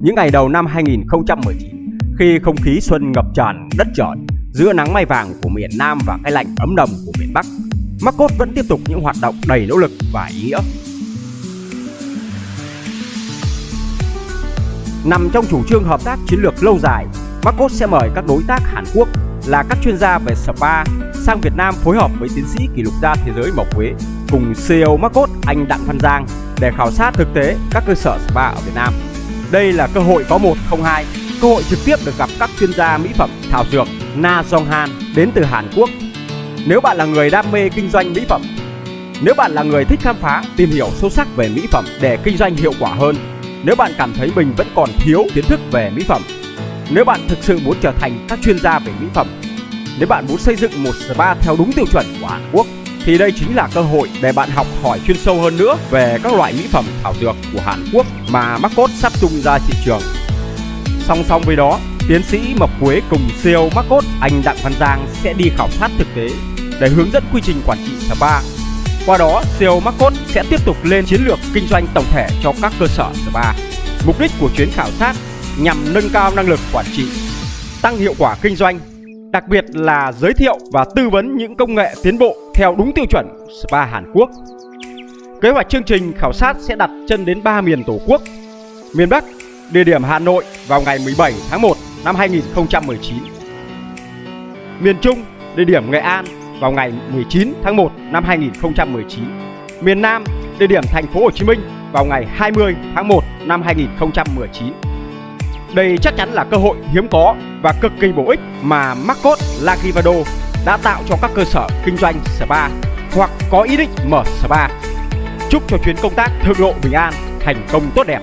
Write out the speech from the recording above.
những ngày đầu năm 2019 khi không khí xuân ngập tràn đất trời giữa nắng mai vàng của miền Nam và cái lạnh ấm đầm của miền Bắc. Marcos vẫn tiếp tục những hoạt động đầy nỗ lực và ý nghĩa. Nằm trong chủ trương hợp tác chiến lược lâu dài, Marcos sẽ mời các đối tác Hàn Quốc là các chuyên gia về spa sang Việt Nam phối hợp với tiến sĩ kỷ lục gia thế giới Mộc Quế cùng CEO Marcos anh Đặng Văn Giang để khảo sát thực tế các cơ sở spa ở Việt Nam. Đây là cơ hội có một không hai, cơ hội trực tiếp được gặp các chuyên gia mỹ phẩm thảo dược Na Jong Han đến từ Hàn Quốc. Nếu bạn là người đam mê kinh doanh mỹ phẩm, nếu bạn là người thích khám phá, tìm hiểu sâu sắc về mỹ phẩm để kinh doanh hiệu quả hơn, nếu bạn cảm thấy mình vẫn còn thiếu kiến thức về mỹ phẩm, nếu bạn thực sự muốn trở thành các chuyên gia về mỹ phẩm, nếu bạn muốn xây dựng một spa theo đúng tiêu chuẩn của Hàn Quốc thì đây chính là cơ hội để bạn học hỏi chuyên sâu hơn nữa về các loại mỹ phẩm thảo dược của Hàn Quốc mà Marcos sắp tung ra thị trường. Song song với đó, tiến sĩ Mập Quế cùng CEO Marcos anh Đặng Văn Giang sẽ đi khảo sát thực tế để hướng dẫn quy trình quản trị spa. Qua đó, CEO Marcos sẽ tiếp tục lên chiến lược kinh doanh tổng thể cho các cơ sở spa. Mục đích của chuyến khảo sát nhằm nâng cao năng lực quản trị, tăng hiệu quả kinh doanh, đặc biệt là giới thiệu và tư vấn những công nghệ tiến bộ theo đúng tiêu chuẩn spa Hàn Quốc. Kế hoạch chương trình khảo sát sẽ đặt chân đến 3 miền Tổ quốc. Miền Bắc, địa điểm Hà Nội vào ngày 17 tháng 1 năm 2019. Miền Trung, địa điểm Nghệ An vào ngày 19 tháng 1 năm 2019. Miền Nam, địa điểm thành phố Hồ Chí Minh vào ngày 20 tháng 1 năm 2019. Đây chắc chắn là cơ hội hiếm có và cực kỳ bổ ích mà Marcos Lagivado đã tạo cho các cơ sở kinh doanh spa hoặc có ý định mở spa. Chúc cho chuyến công tác thượng lộ bình an, thành công tốt đẹp.